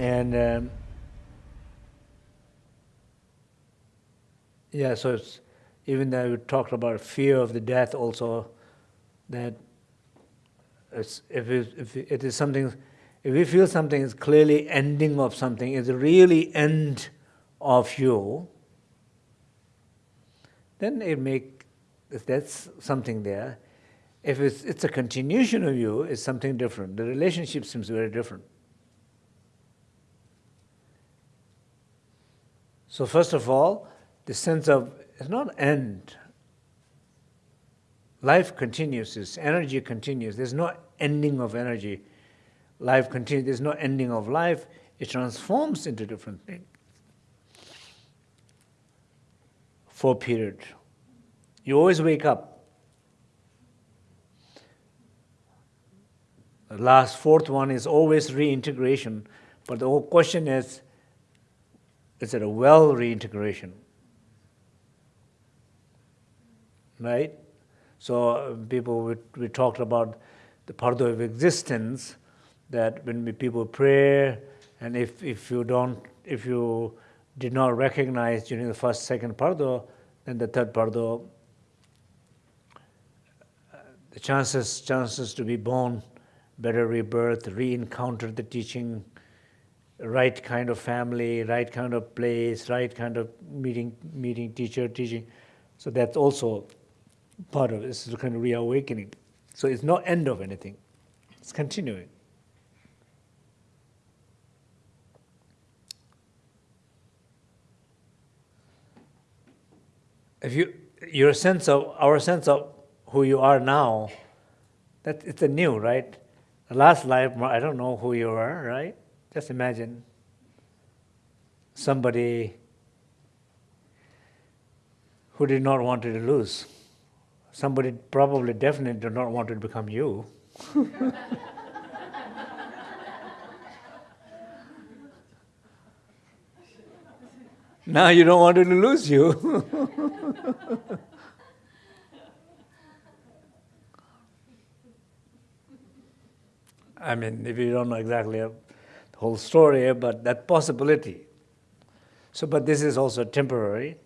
and um, yeah, so it's, even though we talked about fear of the death also, that if, it, if it is something, if we feel something is clearly ending of something, is really end of you, then it make, if that's something there, if it's, it's a continuation of you, it's something different. The relationship seems very different. So first of all, the sense of, it's not end. Life continues, this energy continues. There's no ending of energy. Life continues, there's no ending of life. It transforms into different things. For period. You always wake up. The last fourth one is always reintegration. But the whole question is, is it a well reintegration? Right? So people, we, we talked about the part of existence, that when we, people pray, and if, if you don't, if you did not recognize during the first, second bardo, then the third bardo, the chances, chances to be born, better rebirth, re-encounter the teaching, right kind of family, right kind of place, right kind of meeting, meeting teacher, teaching. So that's also part of it. This is kind of reawakening. So it's no end of anything. It's continuing. If you, your sense of, our sense of who you are now, that it's a new, right? The last life, I don't know who you are, right? Just imagine somebody who did not want to lose. Somebody probably definitely did not want to become you. now you don't want to lose you. I mean, if you don't know exactly whole story, but that possibility. So, but this is also temporary.